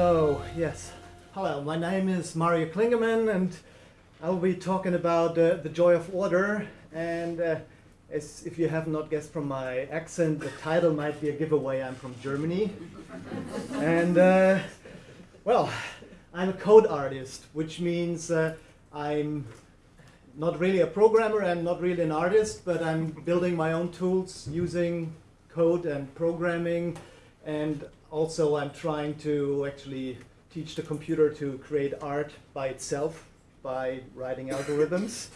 So, yes. Hello, my name is Mario Klingemann, and I will be talking about uh, the joy of order. And uh, as if you have not guessed from my accent, the title might be a giveaway. I'm from Germany. and, uh, well, I'm a code artist, which means uh, I'm not really a programmer, I'm not really an artist, but I'm building my own tools using code and programming. And also I'm trying to actually teach the computer to create art by itself by writing algorithms.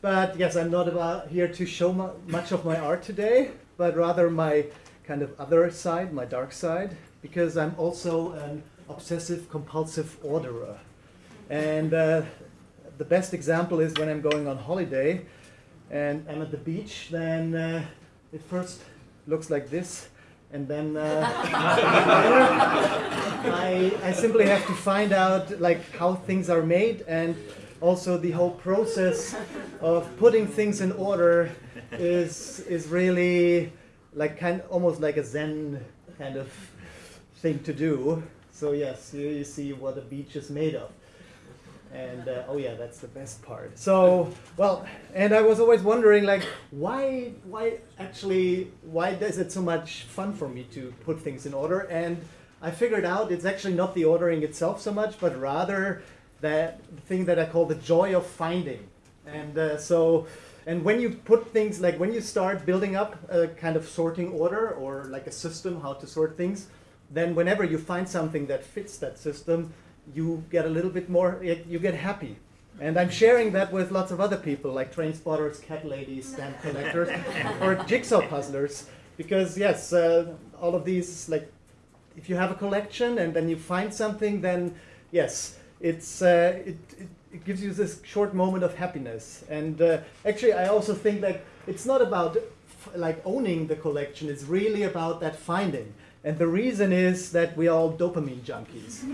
But yes, I'm not about here to show mu much of my art today, but rather my kind of other side, my dark side, because I'm also an obsessive compulsive orderer. And uh, the best example is when I'm going on holiday and I'm at the beach, then uh, it first looks like this and then uh, I, I simply have to find out like how things are made and also the whole process of putting things in order is is really like kind almost like a zen kind of thing to do. So yes you, you see what a beach is made of and uh, oh yeah that's the best part. So well and i was always wondering like why why actually why is it so much fun for me to put things in order? And i figured out it's actually not the ordering itself so much but rather that thing that i call the joy of finding. And uh, so and when you put things like when you start building up a kind of sorting order or like a system how to sort things then whenever you find something that fits that system you get a little bit more, you get happy. And I'm sharing that with lots of other people, like train spotters, cat ladies, stamp collectors, or jigsaw puzzlers. Because yes, uh, all of these, like, if you have a collection and then you find something, then yes, it's uh, it, it, it, gives you this short moment of happiness. And uh, actually, I also think that it's not about like owning the collection; it's really about that finding. And the reason is that we are all dopamine junkies.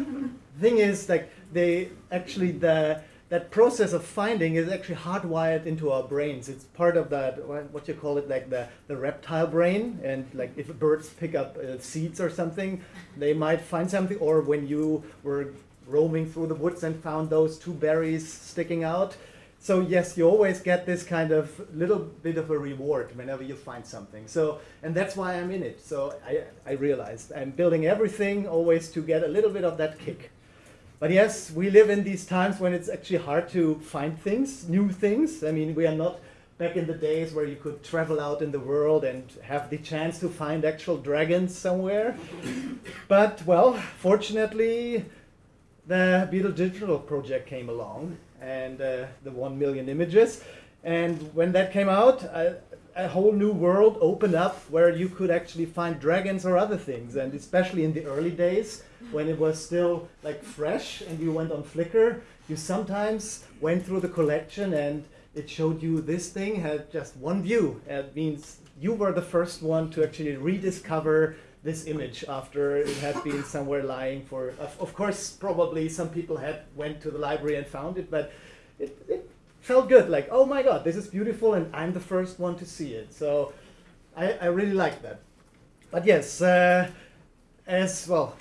thing is, like they actually the that process of finding is actually hardwired into our brains. It's part of that what you call it, like the the reptile brain. And like if birds pick up uh, seeds or something, they might find something. Or when you were roaming through the woods and found those two berries sticking out, so yes, you always get this kind of little bit of a reward whenever you find something. So, and that's why I'm in it. So I, I realized I'm building everything always to get a little bit of that kick. But yes, we live in these times when it's actually hard to find things, new things. I mean, we are not back in the days where you could travel out in the world and have the chance to find actual dragons somewhere. but well, fortunately, the Beetle Digital project came along and uh, the 1 million images. And when that came out, a, a whole new world opened up where you could actually find dragons or other things. And especially in the early days, when it was still like fresh and you went on Flickr, you sometimes went through the collection and it showed you this thing had just one view. It means you were the first one to actually rediscover this image after it had been somewhere lying for, of, of, course, probably some people had went to the library and found it, but it, it felt good, like, oh my god, this is beautiful and I'm the first one to see it. So I, I really like that. But yes, uh, as well,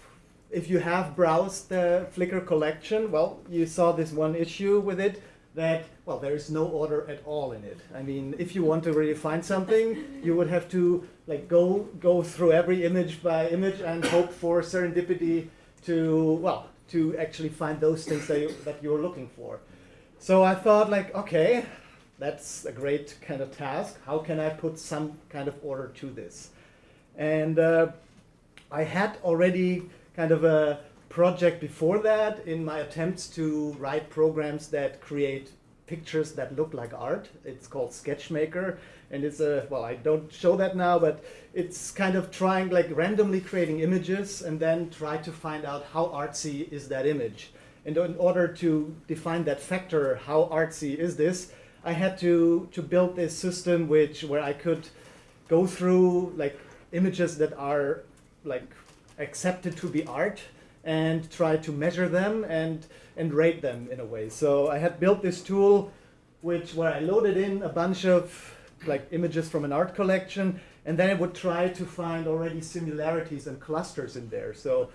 if you have browsed the Flickr collection, well, you saw this one issue with it that, well, there is no order at all in it. I mean, if you want to really find something, you would have to like go go through every image by image and hope for serendipity to, well, to actually find those things that, you, that you're looking for. So I thought like, okay, that's a great kind of task. How can I put some kind of order to this? And uh, I had already kind of a project before that in my attempts to write programs that create pictures that look like art. It's called Sketchmaker, and it's a well, I don't show that now, but it's kind of trying like randomly creating images and then try to find out how artsy is that image. And in order to define that factor, how artsy is this, I had to to build this system which where I could go through like images that are like accepted to be art and try to measure them and, and rate them in a way. So I had built this tool which where I loaded in a bunch of like images from an art collection and then I would try to find already similarities and clusters in there. So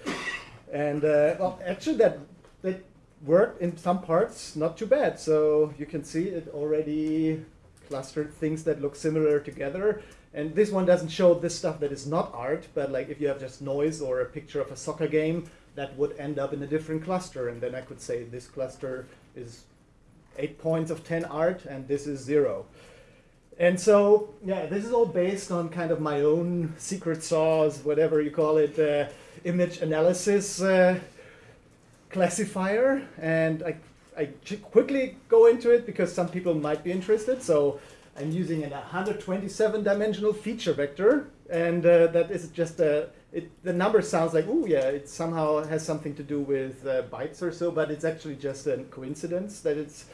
And uh, well, actually, that that worked in some parts not too bad. So you can see it already clustered things that look similar together. And this one doesn't show this stuff that is not art, but like if you have just noise or a picture of a soccer game, that would end up in a different cluster. And then I could say this cluster is eight points of 10 art and this is zero. And so, yeah, this is all based on kind of my own secret sauce, whatever you call it, uh, image analysis uh, classifier. And I, I quickly go into it because some people might be interested. So I'm using a 127 dimensional feature vector. And uh, that is just a, it, the number sounds like, oh yeah, it somehow has something to do with uh, bytes or so, but it's actually just a coincidence that it's,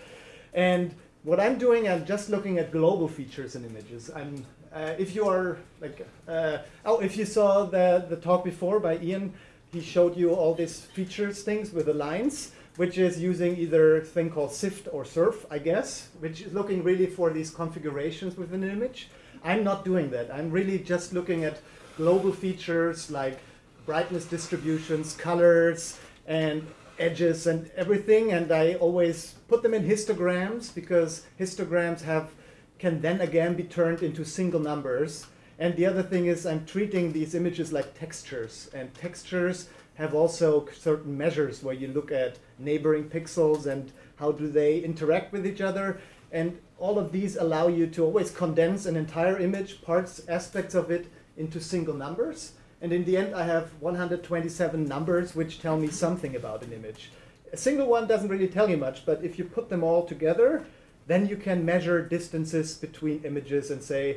and what I'm doing, I'm just looking at global features in images. I'm, uh, if you are like, uh, oh, if you saw the, the talk before by Ian, he showed you all these features things with the lines, which is using either thing called SIFT or SURF, I guess, which is looking really for these configurations within an image. I'm not doing that. I'm really just looking at global features like brightness distributions, colors, and edges and everything, and I always put them in histograms because histograms have can then again be turned into single numbers. And the other thing is I'm treating these images like textures, and textures have also certain measures where you look at neighboring pixels and how do they interact with each other. And all of these allow you to always condense an entire image, parts, aspects of it, into single numbers. And in the end, I have 127 numbers which tell me something about an image. A single one doesn't really tell you much, but if you put them all together, then you can measure distances between images and say,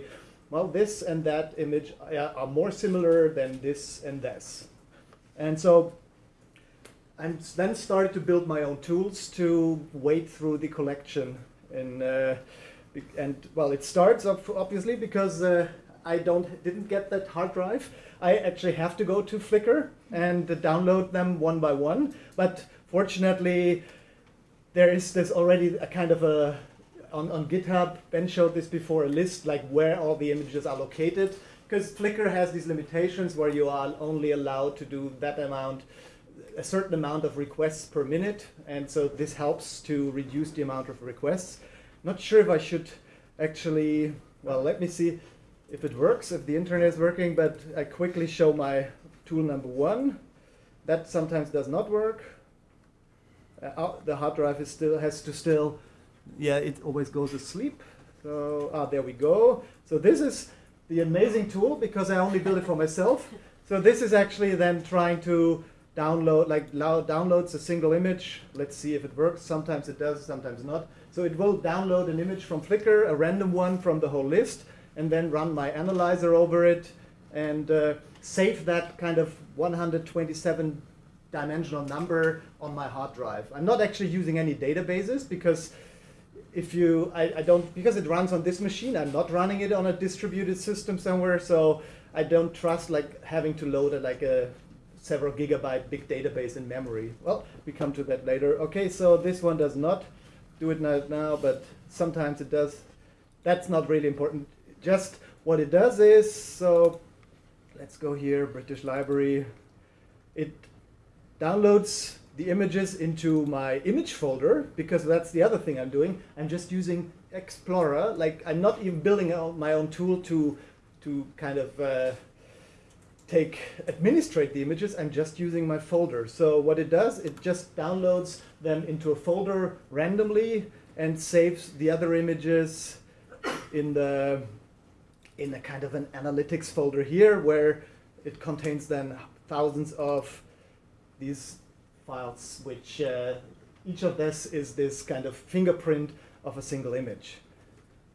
well, this and that image uh, are more similar than this and this. And so I then started to build my own tools to wade through the collection. And, uh, and well, it starts obviously because uh, I don't didn't get that hard drive. I actually have to go to Flickr and download them one by one. But fortunately, there is this already a kind of a on, on GitHub. Ben showed this before a list like where all the images are located because Flickr has these limitations where you are only allowed to do that amount a certain amount of requests per minute and so this helps to reduce the amount of requests. Not sure if I should actually well let me see if it works, if the internet is working, but I quickly show my tool number one. That sometimes does not work. Uh, oh, the hard drive is still has to still, yeah, it always goes asleep. So ah, there we go. So this is the amazing tool because I only built it for myself. So this is actually then trying to download, like downloads a single image. Let's see if it works. Sometimes it does, sometimes not. So it will download an image from Flickr, a random one from the whole list, and then run my analyzer over it and uh, save that kind of 127 dimensional number on my hard drive. I'm not actually using any databases because if you, I, I, don't, because it runs on this machine, I'm not running it on a distributed system somewhere, so I don't trust like having to load a, like a several gigabyte big database in memory. Well, we come to that later. Okay, so this one does not do it now, but sometimes it does. That's not really important just what it does is, so let's go here, British Library. It downloads the images into my image folder because that's the other thing I'm doing. I'm just using Explorer. Like I'm not even building my own tool to to kind of uh, take administrate the images. I'm just using my folder. So what it does, it just downloads them into a folder randomly and saves the other images in the in a kind of an analytics folder here where it contains then thousands of these files, which uh, each of this is this kind of fingerprint of a single image.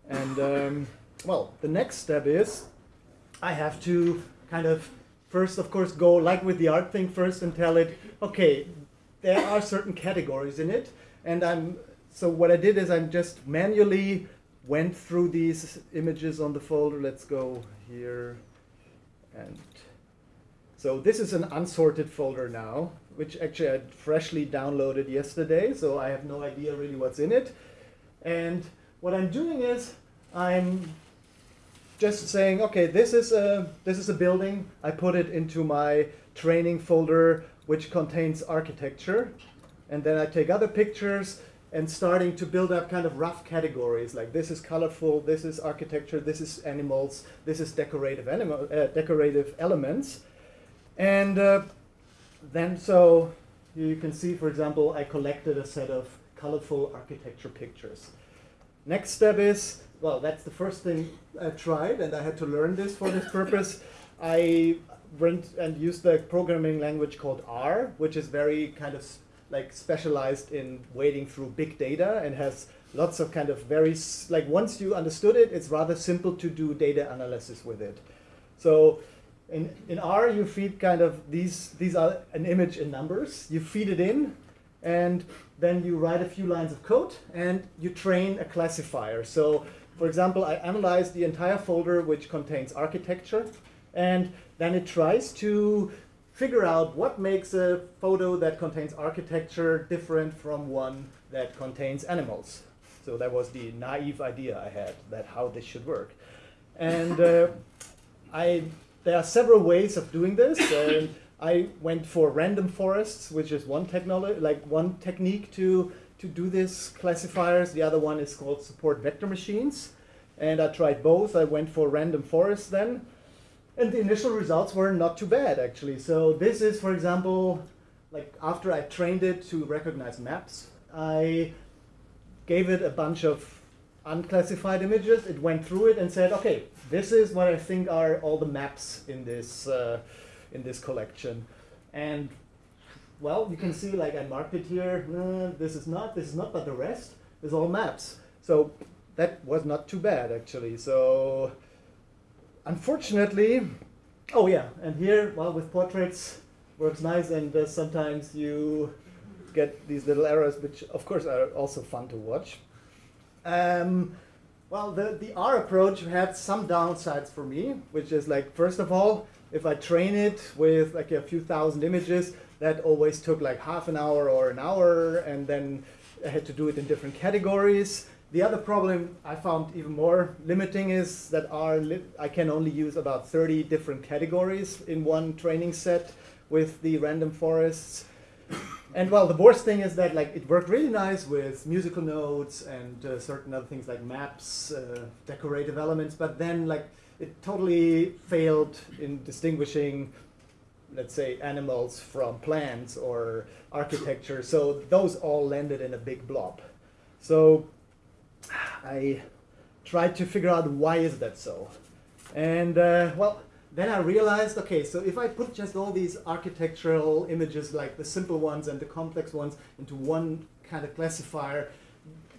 And um, well, the next step is I have to kind of first, of course, go like with the art thing first and tell it, okay, there are certain categories in it. And I'm so what I did is I'm just manually went through these images on the folder. Let's go here. And so this is an unsorted folder now, which actually I freshly downloaded yesterday, so I have no idea really what's in it. And what I'm doing is I'm just saying, okay, this is a this is a building. I put it into my training folder which contains architecture. And then I take other pictures and starting to build up kind of rough categories like this is colorful, this is architecture, this is animals, this is decorative, animal, uh, decorative elements. And uh, then so you can see, for example, I collected a set of colorful architecture pictures. Next step is, well, that's the first thing I tried, and I had to learn this for this purpose. I went and used the programming language called R, which is very kind of like specialized in wading through big data and has lots of kind of very, like once you understood it, it's rather simple to do data analysis with it. So in, in R, you feed kind of these, these are an image in numbers. You feed it in, and then you write a few lines of code, and you train a classifier. So for example, I analyze the entire folder which contains architecture, and then it tries to figure out what makes a photo that contains architecture different from one that contains animals. So that was the naive idea I had, that how this should work. And uh, I, there are several ways of doing this. And I went for random forests, which is one technology, like one technique to, to do this classifiers. The other one is called support vector machines. And I tried both. I went for random forests then. And the initial results were not too bad, actually. So this is, for example, like after I trained it to recognize maps, I gave it a bunch of unclassified images. It went through it and said, okay, this is what I think are all the maps in this, uh, in this collection. And well, you can see like I marked it here. Uh, this is not, this is not, but the rest is all maps. So that was not too bad, actually. So unfortunately, oh yeah, and here, well, with portraits works nice, and uh, sometimes you get these little errors, which of course are also fun to watch. Um, well, the, the R approach had some downsides for me, which is like, first of all, if I train it with like a few thousand images, that always took like half an hour or an hour, and then I had to do it in different categories. The other problem I found even more limiting is that I can only use about 30 different categories in one training set with the random forests. And well, the worst thing is that like it worked really nice with musical notes and uh, certain other things like maps, uh, decorative elements, but then like it totally failed in distinguishing, let's say, animals from plants or architecture. So those all landed in a big blob. So I tried to figure out why is that so. And uh, well, then I realized, okay, so if I put just all these architectural images, like the simple ones and the complex ones, into one kind of classifier,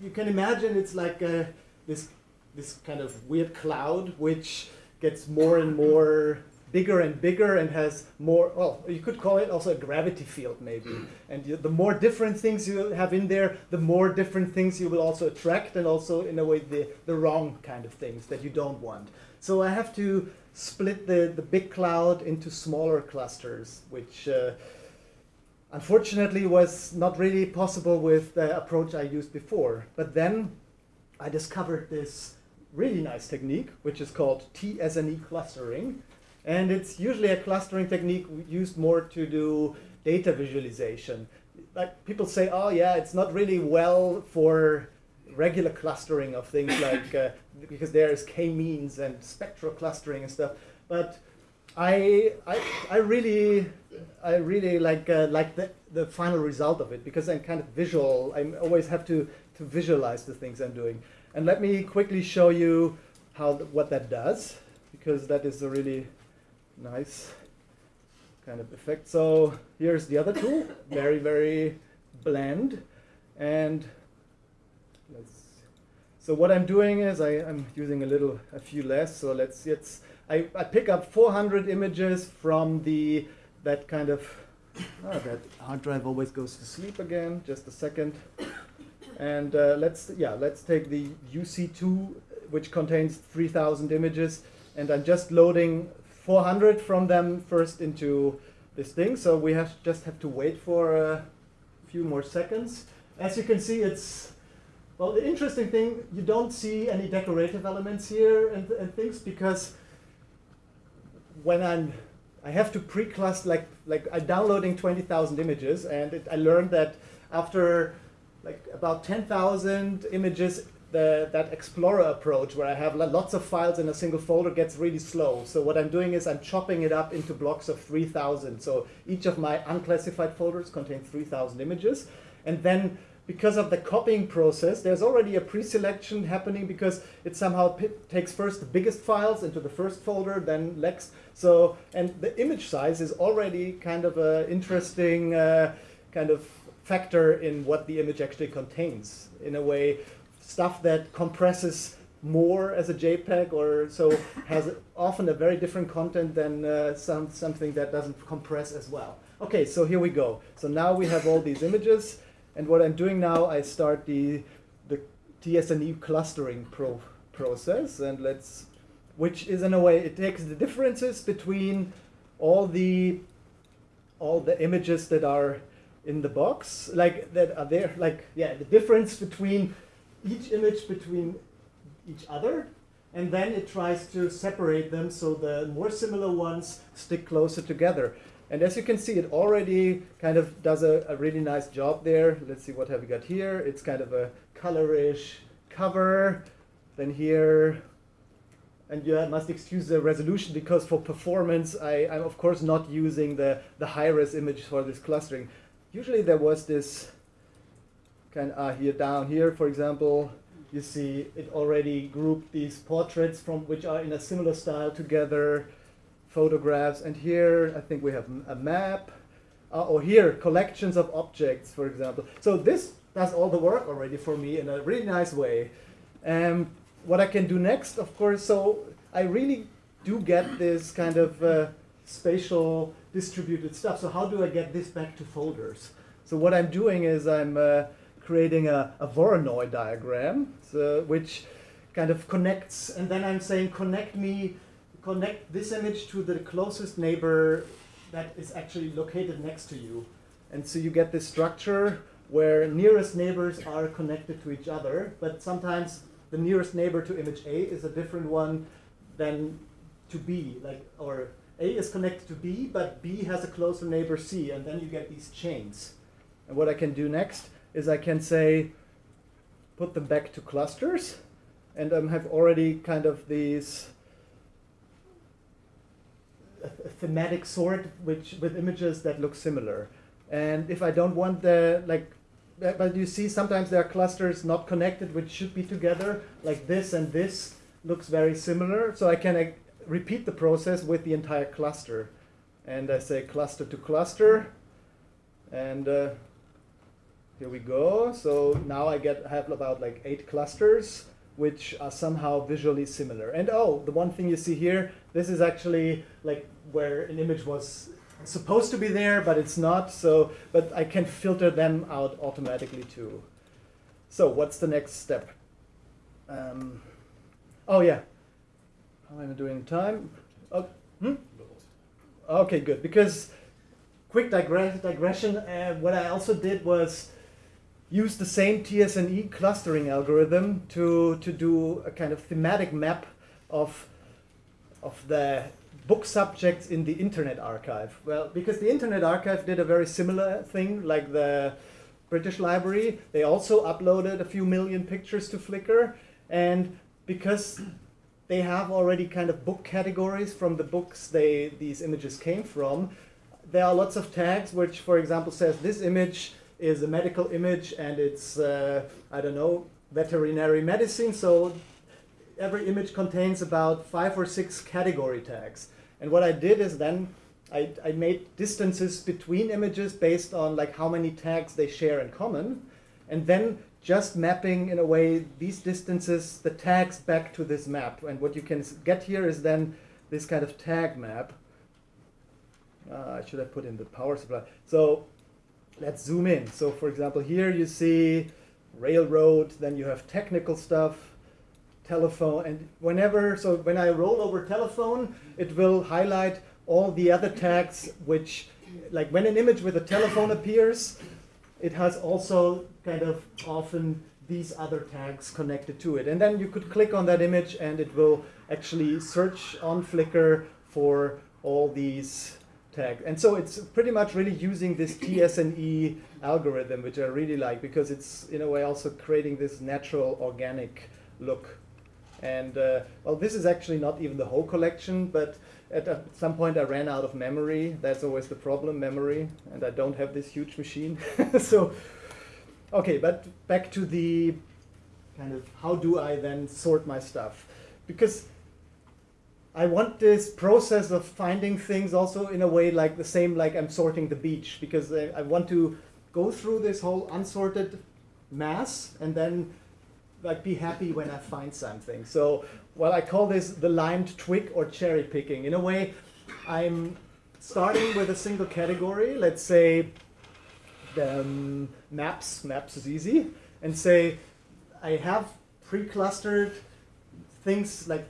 you can imagine it's like uh, this, this kind of weird cloud which gets more and more bigger and bigger and has more, well, you could call it also a gravity field maybe. And you, the more different things you have in there, the more different things you will also attract and also in a way the, the wrong kind of things that you don't want. So I have to split the, the big cloud into smaller clusters, which uh, unfortunately was not really possible with the approach I used before. But then I discovered this really nice technique, which is called T-SNE clustering, and it's usually a clustering technique used more to do data visualization. Like people say, oh yeah, it's not really well for regular clustering of things like, uh, because there is k-means and spectral clustering and stuff. But I, I, I really, I really like uh, like the, the final result of it because I'm kind of visual. I always have to, to visualize the things I'm doing. And let me quickly show you how what that does because that is a really nice kind of effect. So here's the other tool, very, very bland. And let's, so what I'm doing is I, am using a little, a few less. So let's it's, I, I pick up 400 images from the, that kind of, oh, that hard drive always goes to sleep again, just a second. And uh, let's, yeah, let's take the UC2, which contains 3,000 images. And I'm just loading 400 from them first into this thing. So we have just have to wait for a few more seconds. As you can see, it's, well, the interesting thing, you don't see any decorative elements here and, and things because when I'm I have to pre-cluster, like, like I'm downloading 20,000 images, and it, I learned that after like about 10,000 images, the, that Explorer approach, where I have lots of files in a single folder, gets really slow. So what I'm doing is I'm chopping it up into blocks of 3,000. So each of my unclassified folders contains 3,000 images. And then because of the copying process, there's already a pre-selection happening because it somehow takes first the biggest files into the first folder, then next. So, and the image size is already kind of an interesting uh, kind of factor in what the image actually contains. In a way, stuff that compresses more as a JPEG or so has often a very different content than uh, some, something that doesn't compress as well. Okay, so here we go. So now we have all these images, and what I'm doing now, I start the, the TSNE clustering pro process, and let's, which is in a way, it takes the differences between all the, all the images that are in the box, like that are there, like, yeah, the difference between each image between each other, and then it tries to separate them so the more similar ones stick closer together. And as you can see, it already kind of does a, a really nice job there. Let's see what have we got here. It's kind of a colorish cover. Then here, and you must excuse the resolution because for performance, I, I'm of course not using the, the high-res image for this clustering. Usually there was this of uh, here down here, for example, you see it already grouped these portraits from which are in a similar style together, photographs, and here I think we have a map, uh, or here collections of objects, for example. So this does all the work already for me in a really nice way. Um, what I can do next, of course, so I really do get this kind of uh, spatial distributed stuff. So how do I get this back to folders? So what I'm doing is I'm uh, creating a, a Voronoi diagram, which kind of connects, and then I'm saying connect me, connect this image to the closest neighbor that is actually located next to you. And so you get this structure where nearest neighbors are connected to each other, but sometimes the nearest neighbor to image A is a different one than to B, like, or A is connected to B, but B has a closer neighbor C, and then you get these chains. And what I can do next is I can say, put them back to clusters, and um, have already kind of these thematic sort which with images that look similar. And if I don't want the like, but you see sometimes there are clusters not connected which should be together, like this and this looks very similar. So I can uh, repeat the process with the entire cluster. And I say cluster to cluster, and uh, here we go. So now I get have about like eight clusters which are somehow visually similar. And oh, the one thing you see here, this is actually like where an image was supposed to be there, but it's not. So, but I can filter them out automatically too. So what's the next step? Um, oh yeah, how am I doing time? Oh, hmm? Okay, good. Because quick digress digression, uh, what I also did was use the same TSNE clustering algorithm to, to do a kind of thematic map of, of the book subjects in the Internet Archive. Well, because the Internet Archive did a very similar thing like the British Library. They also uploaded a few million pictures to Flickr. And because they have already kind of book categories from the books they these images came from, there are lots of tags which, for example, says this image is a medical image and it's, uh, I don't know, veterinary medicine. So every image contains about five or six category tags. And what I did is then I, I made distances between images based on like how many tags they share in common. And then just mapping in a way these distances, the tags back to this map. And what you can get here is then this kind of tag map. Uh, I should have put in the power supply. So let's zoom in. So for example, here you see railroad, then you have technical stuff, telephone, and whenever, so when I roll over telephone, it will highlight all the other tags which, like when an image with a telephone appears, it has also kind of often these other tags connected to it. And then you could click on that image and it will actually search on Flickr for all these tags. And so it's pretty much really using this TSNE algorithm, which I really like because it's in a way also creating this natural organic look. And uh, well, this is actually not even the whole collection, but at some point I ran out of memory. That's always the problem, memory, and I don't have this huge machine. so, okay, but back to the kind of how do I then sort my stuff? Because I want this process of finding things also in a way like the same like I'm sorting the beach because I, I want to go through this whole unsorted mass and then like be happy when I find something. So well I call this the limed twig or cherry picking. In a way I'm starting with a single category, let's say um, maps, maps is easy, and say I have pre-clustered things like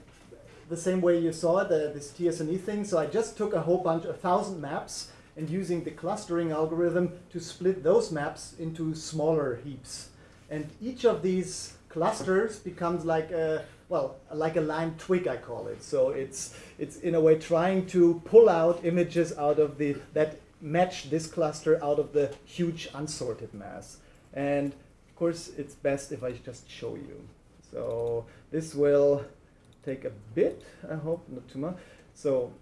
the same way you saw uh, this TSNE thing. So I just took a whole bunch, a thousand maps, and using the clustering algorithm to split those maps into smaller heaps. And each of these clusters becomes like a, well, like a lime twig, I call it. So it's, it's in a way trying to pull out images out of the, that match this cluster out of the huge unsorted mass. And of course, it's best if I just show you. So this will take a bit, I hope, not too much. So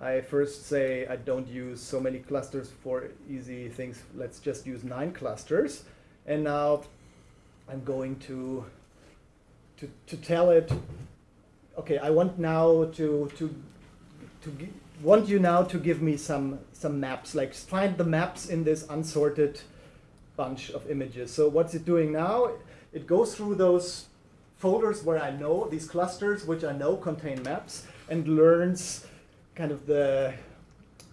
I first say I don't use so many clusters for easy things. Let's just use nine clusters. And now I'm going to, to, to tell it, okay, I want now to, to, to want you now to give me some, some maps, like find the maps in this unsorted bunch of images. So what's it doing now? It goes through those folders where I know, these clusters which I know contain maps, and learns kind of the,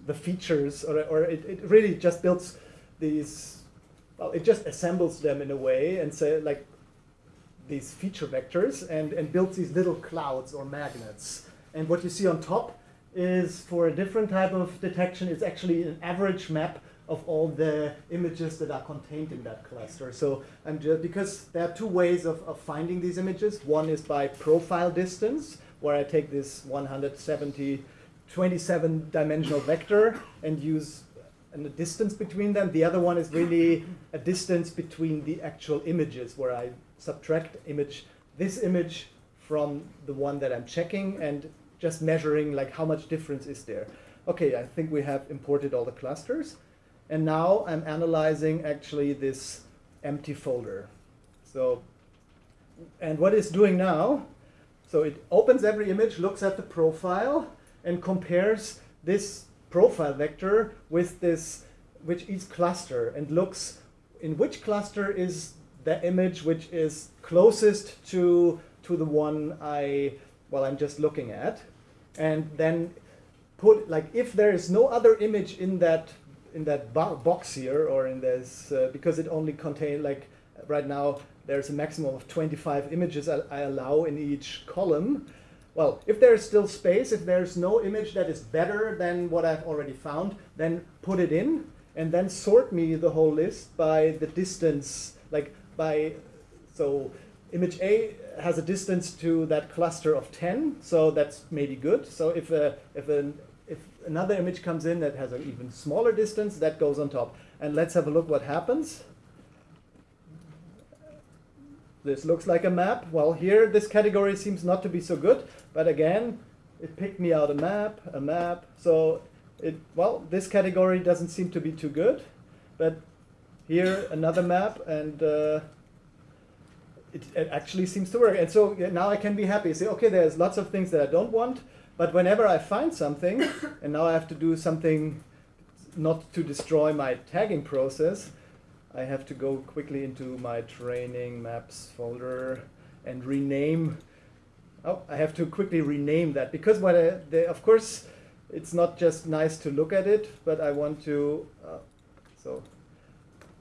the features, or, or it, it really just builds these, well, it just assembles them in a way and say like these feature vectors and, and builds these little clouds or magnets. And what you see on top is for a different type of detection, it's actually an average map of all the images that are contained in that cluster. So I'm just, because there are two ways of, of finding these images. One is by profile distance, where I take this 170, 27 dimensional vector and use a distance between them. The other one is really a distance between the actual images, where I subtract image, this image from the one that I'm checking and just measuring like how much difference is there. Okay, I think we have imported all the clusters. And now I'm analyzing actually this empty folder. So, and what it's doing now, so it opens every image, looks at the profile, and compares this profile vector with this, which each cluster, and looks in which cluster is the image which is closest to, to the one I, well, I'm just looking at. And then put, like, if there is no other image in that in that bo box here or in this uh, because it only contains like right now there's a maximum of 25 images I, I, allow in each column. Well, if there's still space, if there's no image that is better than what I've already found, then put it in and then sort me the whole list by the distance, like by, so image A has a distance to that cluster of 10, so that's maybe good. So if, a, if an if another image comes in that has an even smaller distance, that goes on top. And let's have a look what happens. This looks like a map. Well, here this category seems not to be so good, but again, it picked me out a map, a map. So it, well, this category doesn't seem to be too good, but here another map and uh, it, it, actually seems to work. And so now I can be happy. Say, okay, there's lots of things that I don't want, but whenever I find something, and now I have to do something not to destroy my tagging process, I have to go quickly into my training maps folder and rename. Oh, I have to quickly rename that because what I, they, of course, it's not just nice to look at it, but I want to. Uh, so,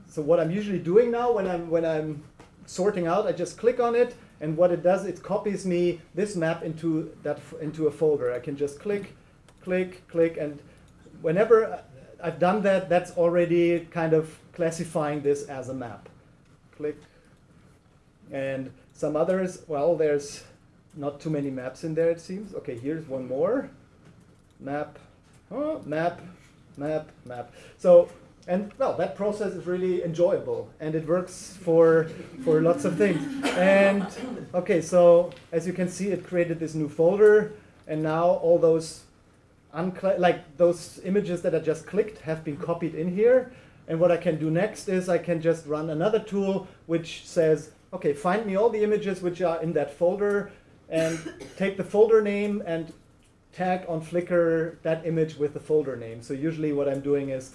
so what I'm usually doing now when I'm when I'm sorting out, I just click on it and what it does, it copies me this map into, that, into a folder. I can just click, click, click, and whenever I've done that, that's already kind of classifying this as a map. Click. And some others, well, there's not too many maps in there, it seems. Okay, here's one more. map, huh, map, map, map. So, and well, that process is really enjoyable and it works for, for lots of things. And okay, so as you can see, it created this new folder and now all those like those images that I just clicked have been copied in here. And what I can do next is I can just run another tool which says, okay, find me all the images which are in that folder and take the folder name and tag on Flickr that image with the folder name. So usually what I'm doing is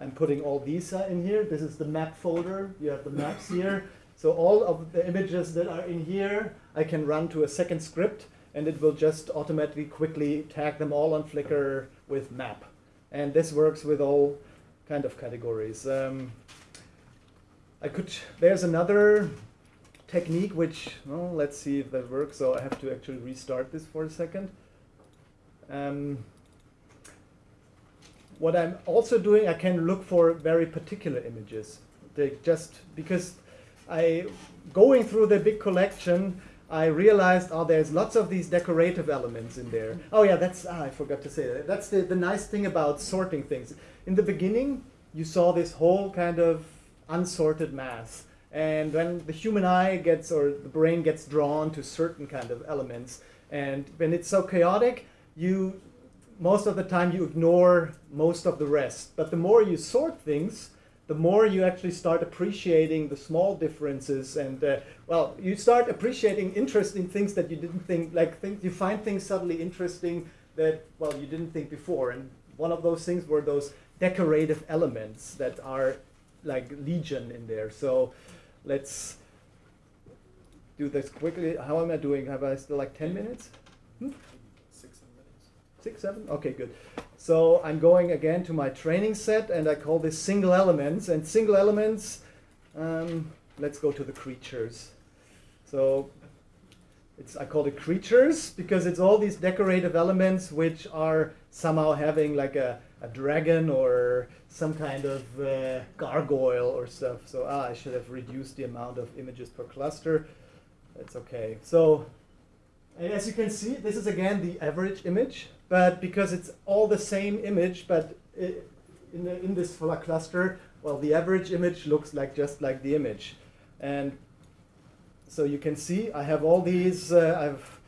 I'm putting all these uh, in here. This is the map folder. You have the maps here. So all of the images that are in here, I can run to a second script and it will just automatically quickly tag them all on Flickr with map. And this works with all kind of categories. Um, I could, there's another technique which, well, let's see if that works. So I have to actually restart this for a second. Um, what I'm also doing, I can look for very particular images. They just because I going through the big collection, I realized, oh, there's lots of these decorative elements in there. Oh yeah, that's, ah, I forgot to say that. That's the, the nice thing about sorting things. In the beginning, you saw this whole kind of unsorted mass. And when the human eye gets, or the brain gets drawn to certain kind of elements, and when it's so chaotic, you, most of the time you ignore most of the rest. But the more you sort things, the more you actually start appreciating the small differences and uh, well you start appreciating interesting things that you didn't think like think you find things suddenly interesting that well you didn't think before. And one of those things were those decorative elements that are like legion in there. So let's do this quickly. How am i doing? Have i still like 10 minutes? Hmm? Six seven okay good so I'm going again to my training set and I call this single elements. And single elements, um, let's go to the creatures. So it's, I call it creatures because it's all these decorative elements which are somehow having like a, a dragon or some kind of uh, gargoyle or stuff. So ah, I should have reduced the amount of images per cluster. That's okay. So as you can see, this is again the average image but because it's all the same image, but it, in, the, in this fuller cluster, well, the average image looks like just like the image. And so you can see I have all these, uh, I've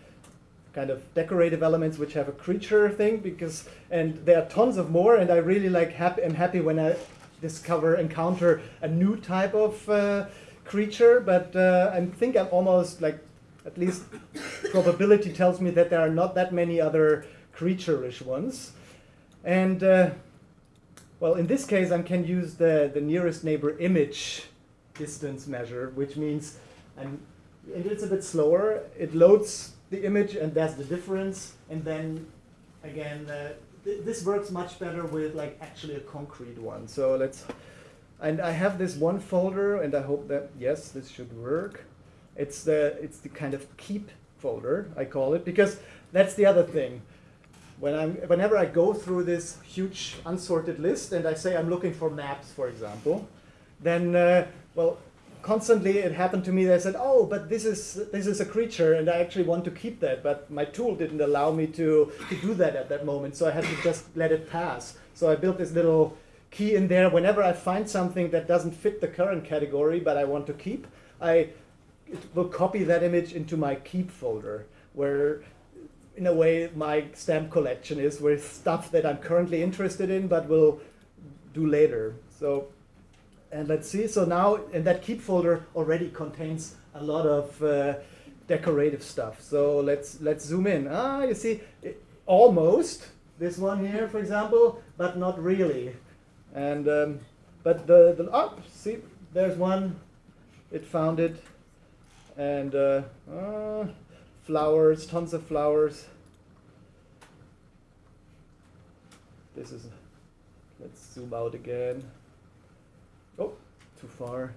kind of decorative elements which have a creature thing because, and there are tons of more and I really like happy, am happy when I discover, encounter a new type of uh, creature, but uh, I think I'm almost like, at least probability tells me that there are not that many other creature-ish ones. And uh, well, in this case, I can use the, the nearest neighbor image distance measure, which means, and, and it's a bit slower, it loads the image and that's the difference. And then again, uh, th this works much better with like actually a concrete one. So let's, and I have this one folder and I hope that, yes, this should work. It's the, it's the kind of keep folder, I call it, because that's the other thing when I'm, whenever I go through this huge unsorted list and I say I'm looking for maps, for example, then, uh, well, constantly it happened to me that I said, oh, but this is, this is a creature and I actually want to keep that, but my tool didn't allow me to, to do that at that moment, so I had to just let it pass. So I built this little key in there. Whenever I find something that doesn't fit the current category, but I want to keep, I will copy that image into my keep folder, where in a way, my stamp collection is with stuff that I'm currently interested in, but will do later. So, and let's see. So now, and that keep folder already contains a lot of uh, decorative stuff. So let's let's zoom in. Ah, you see, it, almost this one here, for example, but not really. And um, but the the oh, see, there's one. It found it, and. Uh, uh, flowers, tons of flowers. This is, let's zoom out again. Oh, too far.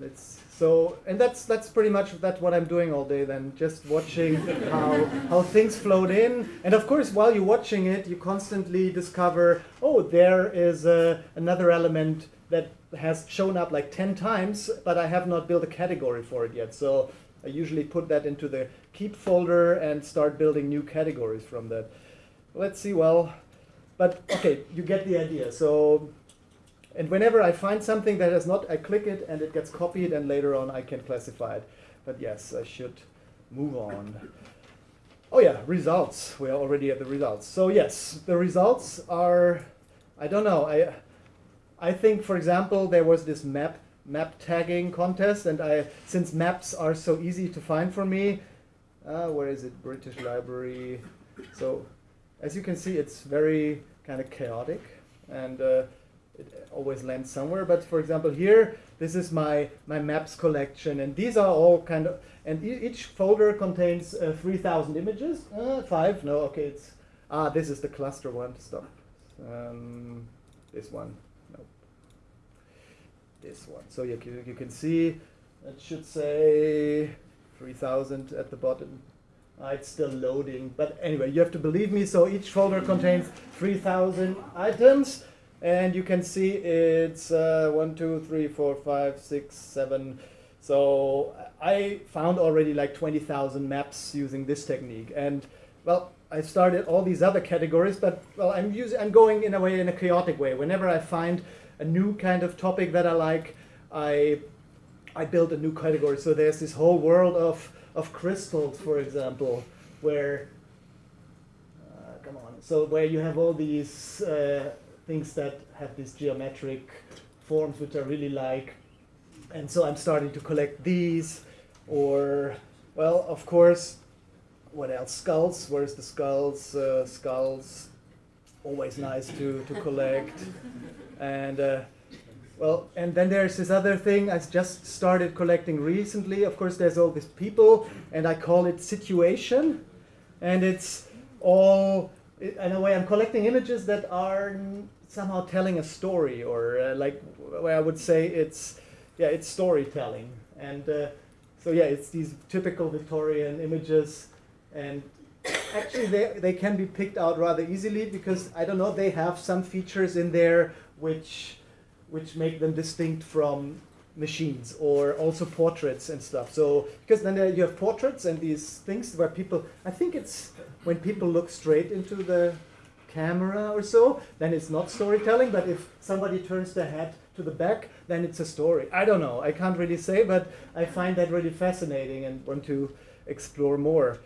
Let's, so, and that's, that's pretty much that's what I'm doing all day then, just watching how, how things float in. And of course, while you're watching it, you constantly discover, oh, there is uh, another element that has shown up like 10 times, but I have not built a category for it yet. So I usually put that into the keep folder and start building new categories from that. let's see, well, but okay, you get the idea. So, and whenever I find something that is not, I click it and it gets copied and later on I can classify it. But yes, I should move on. Oh yeah, results. We are already at the results. So yes, the results are, I don't know, I, I think, for example, there was this map map tagging contest, and I since maps are so easy to find for me, uh, where is it? British Library. So as you can see, it's very kind of chaotic, and uh, it always lands somewhere. But for example, here, this is my my maps collection, and these are all kind of, and e each folder contains uh, 3,000 images. Uh, five? No, okay, it's ah, this is the cluster one. Stop. Um, this one no. this one. So you can, you can see it should say 3000 at the bottom. Uh, it's still loading, but anyway, you have to believe me. So each folder contains 3000 items, and you can see it's uh, one, two, three, four, five, six, seven. So I found already like 20,000 maps using this technique, and well, I started all these other categories, but well, I'm using, I'm going in a way in a chaotic way. Whenever I find a new kind of topic that I like, I I build a new category. So there's this whole world of of crystals, for example, where uh, come on, so where you have all these uh, things that have these geometric forms which I really like, and so I'm starting to collect these, or well, of course, what else? Skulls. Where's the skulls? Uh, skulls. Always nice to to collect. And uh, well, and then there's this other thing I just started collecting recently. Of course, there's all these people, and I call it situation. And it's all, in a way, I'm collecting images that are somehow telling a story, or uh, like where I would say it's, yeah, it's storytelling. And uh, so yeah, it's these typical Victorian images, and actually they, they can be picked out rather easily because I don't know, they have some features in there which which make them distinct from machines or also portraits and stuff. So because then you have portraits and these things where people, I think it's when people look straight into the camera or so, then it's not storytelling. But if somebody turns their head to the back, then it's a story. I don't know. I can't really say, but I find that really fascinating and want to explore more.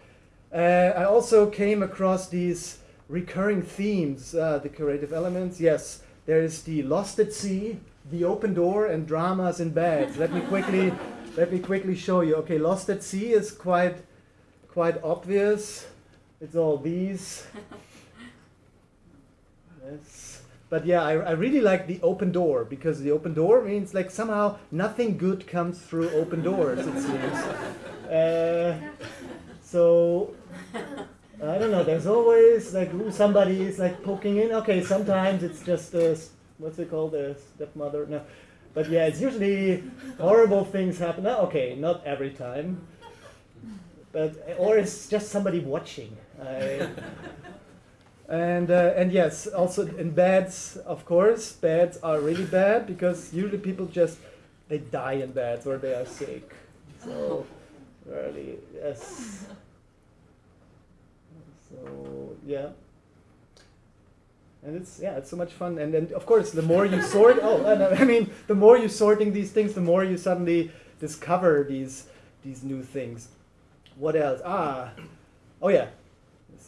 Uh, I also came across these recurring themes, uh, the creative elements. Yes, there's the Lost at Sea, the Open Door, and Dramas in Bed. Let me quickly let me quickly show you. Okay, Lost at Sea is quite quite obvious. It's all these. Yes. But yeah, I, I really like the open door because the open door means like somehow nothing good comes through open doors, it seems. Uh, so I don't know. There's always like somebody is like poking in. Okay, sometimes it's just a, what's it called, a stepmother. No, but yeah, it's usually horrible things happen. Okay, not every time, but or it's just somebody watching. I, and uh, and yes, also in beds, of course, beds are really bad because usually people just they die in beds or they are sick. So really, yes. So yeah. And it's yeah, it's so much fun. And then of course, the more you sort, oh, I mean, the more you're sorting these things, the more you suddenly discover these these new things. What else? Ah, oh yeah.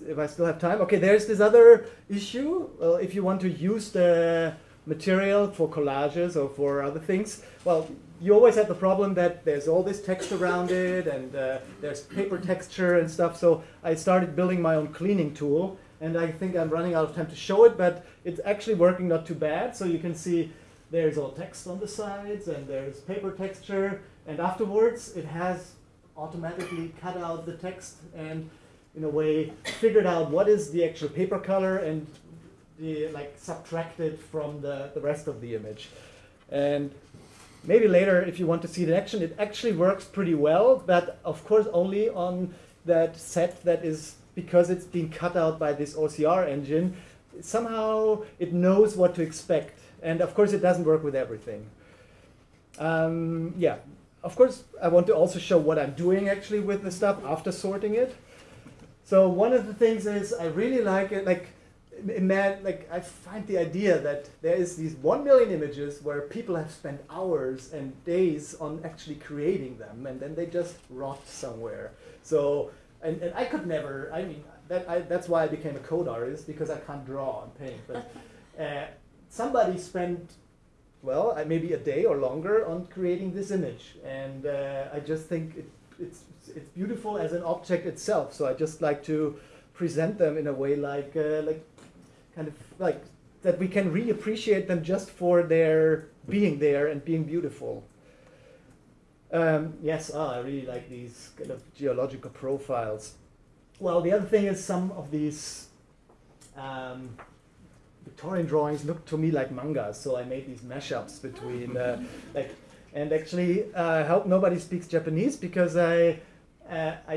If I still have time, okay. There's this other issue. Well, if you want to use the material for collages or for other things, well, you always have the problem that there's all this text around it and uh, there's paper texture and stuff. So I started building my own cleaning tool and I think I'm running out of time to show it, but it's actually working not too bad. So you can see there's all text on the sides and there's paper texture and afterwards it has automatically cut out the text and in a way figured out what is the actual paper color and the like subtracted from the, the rest of the image. And maybe later if you want to see in action, it actually works pretty well, but of course only on that set that is, because it's been cut out by this OCR engine, somehow it knows what to expect. And of course it doesn't work with everything. Um, yeah, of course I want to also show what I'm doing actually with the stuff after sorting it. So one of the things is I really like it, like, man, like I find the idea that there is these one million images where people have spent hours and days on actually creating them, and then they just rot somewhere. So, and, and I could never. I mean, that I, that's why I became a code artist because I can't draw and paint. But uh, somebody spent well, maybe a day or longer on creating this image, and uh, I just think it, it's it's beautiful as an object itself. So I just like to present them in a way like uh, like kind of like that we can reappreciate them just for their being there and being beautiful. Um, yes, ah, I really like these kind of geological profiles. Well, the other thing is some of these um, Victorian drawings look to me like mangas, so I made these mashups between uh, like, and actually uh, hope nobody speaks Japanese because I, uh, I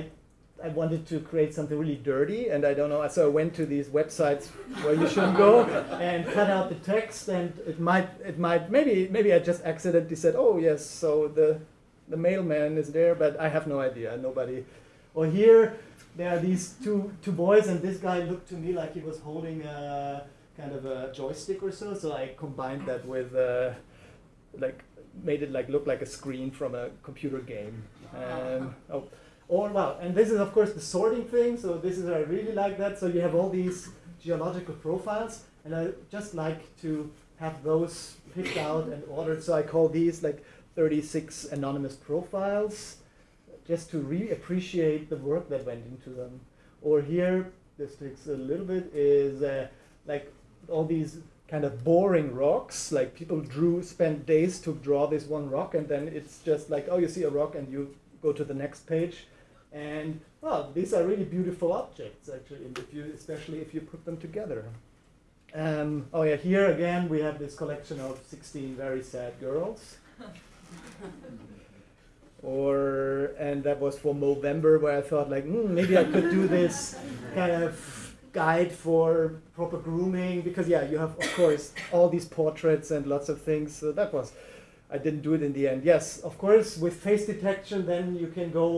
I wanted to create something really dirty, and I don't know. So I went to these websites where you shouldn't go and cut out the text, and it might, it might, maybe, maybe I just accidentally said, "Oh yes, so the, the mailman is there," but I have no idea. Nobody. Or here, there are these two two boys, and this guy looked to me like he was holding a kind of a joystick or so. So I combined that with, uh, like, made it like look like a screen from a computer game. Um, oh. Or well, and this is of course the sorting thing. So this is I really like that. So you have all these geological profiles, and I just like to have those picked out and ordered. So I call these like 36 anonymous profiles, just to really appreciate the work that went into them. Or here, this takes a little bit, is uh, like all these kind of boring rocks. Like people drew, spent days to draw this one rock, and then it's just like, oh, you see a rock, and you go to the next page and well, these are really beautiful objects actually, if you, especially if you put them together. Um, oh yeah, here again we have this collection of 16 very sad girls. or and that was for November where I thought like mm, maybe I could do this kind of guide for proper grooming because yeah you have of course all these portraits and lots of things so that was I didn't do it in the end yes of course with face detection then you can go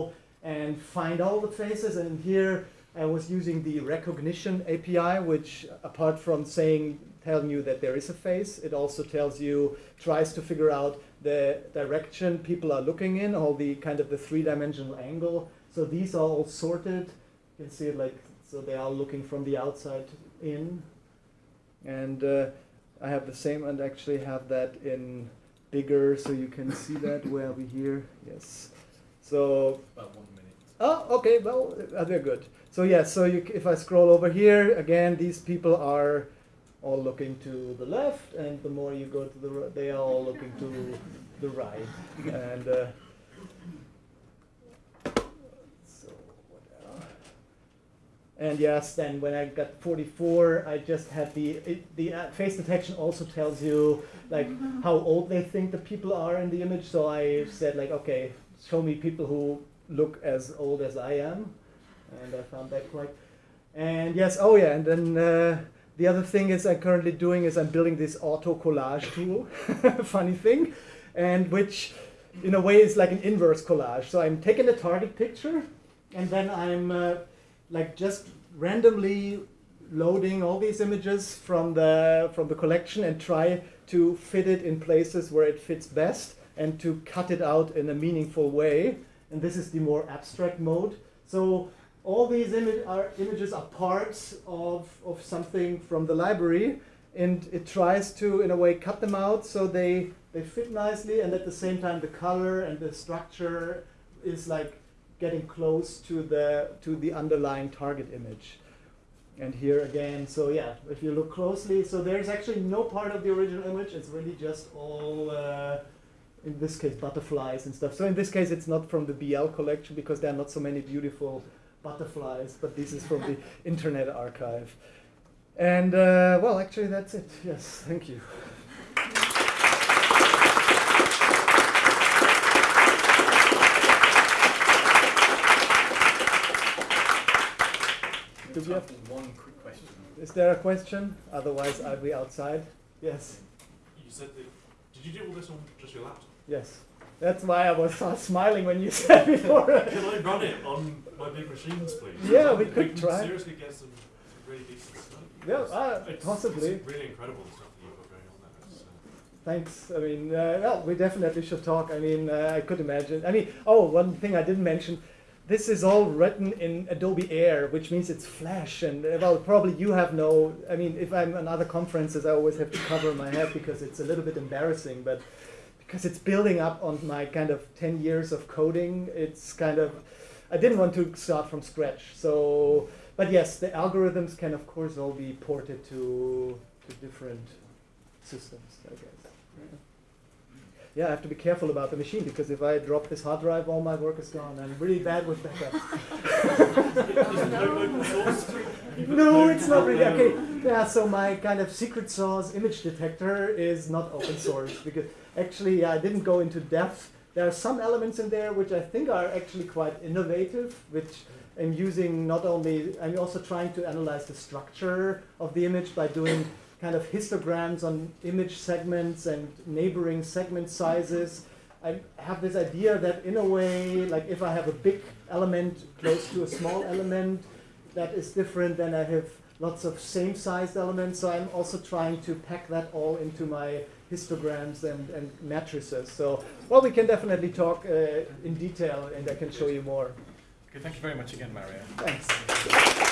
and find all the faces. And here I was using the recognition API, which apart from saying, telling you that there is a face, it also tells you, tries to figure out the direction people are looking in, all the kind of the three-dimensional angle. So these are all sorted. You can see it like, so they are looking from the outside in. And uh, I have the same and actually have that in bigger so you can see that where we here, yes. So about one minute. Oh, okay. Well, uh, they're good. So yeah. So you, if I scroll over here again, these people are all looking to the left, and the more you go to the right, they are all looking to the right. And uh, so and yes, then when I got 44, I just had the it, the uh, face detection also tells you like how old they think the people are in the image. So I said like, okay, show me people who look as old as I am, and I found that quite. And yes, oh yeah, and then uh, the other thing is I'm currently doing is I'm building this auto collage tool, funny thing, and which in a way is like an inverse collage. So I'm taking a target picture, and then I'm uh, like just randomly loading all these images from the from the collection and try to fit it in places where it fits best and to cut it out in a meaningful way. And this is the more abstract mode. So all these image are, images are parts of, of something from the library and it tries to, in a way, cut them out so they, they fit nicely and at the same time the color and the structure is like getting close to the, to the underlying target image. And here again, so yeah, if you look closely, so there's actually no part of the original image, it's really just all uh, in this case butterflies and stuff. So in this case it's not from the BL collection because there are not so many beautiful butterflies, but this is from the Internet Archive. And uh, well, actually that's it. Yes, thank you. Do we have one quick question? Is there a question? Otherwise, I'll be outside. Yes. You said that. Did you do all this on just your laptop? Yes. That's why I was uh, smiling when you said before. Can I run it on my big machines, please? Yeah, we We could can try. seriously get some, some really decent stuff. Yeah, uh, it's, possibly. It's really incredible the stuff that you've got going on there. It's, uh, Thanks. I mean, uh, well, we definitely should talk. I mean, uh, I could imagine. I mean, oh, one thing I didn't mention. This is all written in Adobe Air, which means it's Flash. And uh, well, probably you have no. I mean, if I'm on other conferences, I always have to cover my head because it's a little bit embarrassing. But because it's building up on my kind of 10 years of coding, it's kind of. I didn't want to start from scratch. So, but yes, the algorithms can of course all be ported to to different systems, I guess. Yeah, I have to be careful about the machine because if I drop this hard drive, all my work is gone. I'm really bad with backups. No no, it's not really. Okay, yeah, so my kind of secret sauce image detector is not open source because actually I didn't go into depth. There are some elements in there which I think are actually quite innovative, which I'm using not only, I'm also trying to analyze the structure of the image by doing kind of histograms on image segments and neighboring segment sizes. I have this idea that in a way, like if I have a big element close to a small element, that is different than I have lots of same sized elements. So I'm also trying to pack that all into my histograms and, and matrices. So, well, we can definitely talk uh, in detail and I can show you more. Okay, thank you very much again, Mario. Thanks.